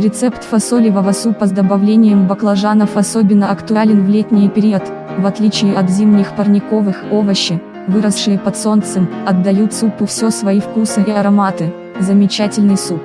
Рецепт фасолевого супа с добавлением баклажанов особенно актуален в летний период, в отличие от зимних парниковых овощи, выросшие под солнцем, отдают супу все свои вкусы и ароматы, замечательный суп.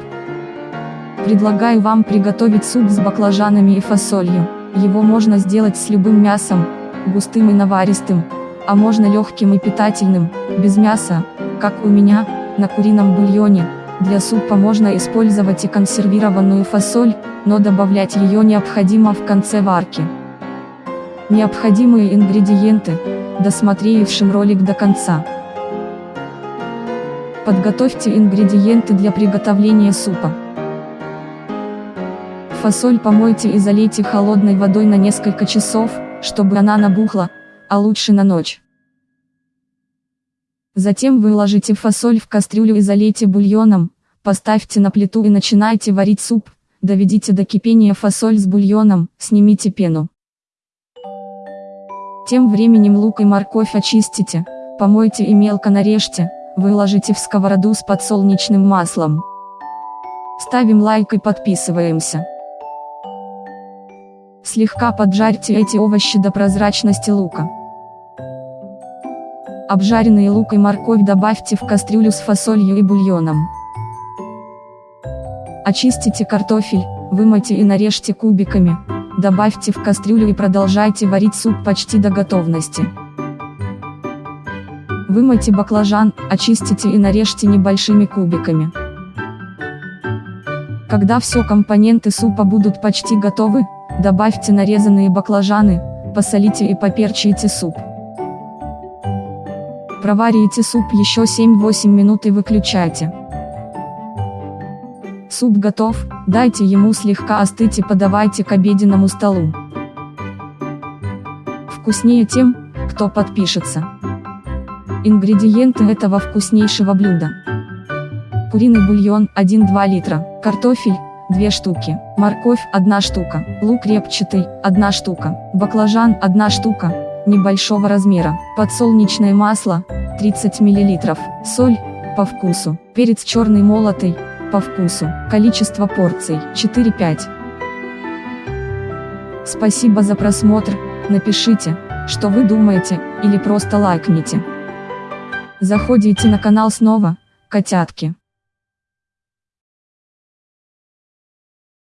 Предлагаю вам приготовить суп с баклажанами и фасолью, его можно сделать с любым мясом, густым и наваристым, а можно легким и питательным, без мяса, как у меня, на курином бульоне, для супа можно использовать и консервированную фасоль, но добавлять ее необходимо в конце варки. Необходимые ингредиенты, досмотревшим ролик до конца. Подготовьте ингредиенты для приготовления супа. Фасоль помойте и залейте холодной водой на несколько часов, чтобы она набухла, а лучше на ночь. Затем выложите фасоль в кастрюлю и залейте бульоном, поставьте на плиту и начинайте варить суп, доведите до кипения фасоль с бульоном, снимите пену. Тем временем лук и морковь очистите, помойте и мелко нарежьте, выложите в сковороду с подсолнечным маслом. Ставим лайк и подписываемся. Слегка поджарьте эти овощи до прозрачности лука. Обжаренный лук и морковь добавьте в кастрюлю с фасолью и бульоном. Очистите картофель, вымойте и нарежьте кубиками, добавьте в кастрюлю и продолжайте варить суп почти до готовности. Вымойте баклажан, очистите и нарежьте небольшими кубиками. Когда все компоненты супа будут почти готовы, добавьте нарезанные баклажаны, посолите и поперчите суп. Проварите суп еще 7-8 минут и выключайте. Суп готов, дайте ему слегка остыть и подавайте к обеденному столу. Вкуснее тем, кто подпишется. Ингредиенты этого вкуснейшего блюда. Куриный бульон 1-2 литра, картофель 2 штуки, морковь 1 штука, лук репчатый 1 штука, баклажан 1 штука, небольшого размера, подсолнечное масло 30 мл, соль по вкусу, перец черный молотый, по вкусу, количество порций 4-5. Спасибо за просмотр, напишите, что вы думаете, или просто лайкните. Заходите на канал снова, котятки.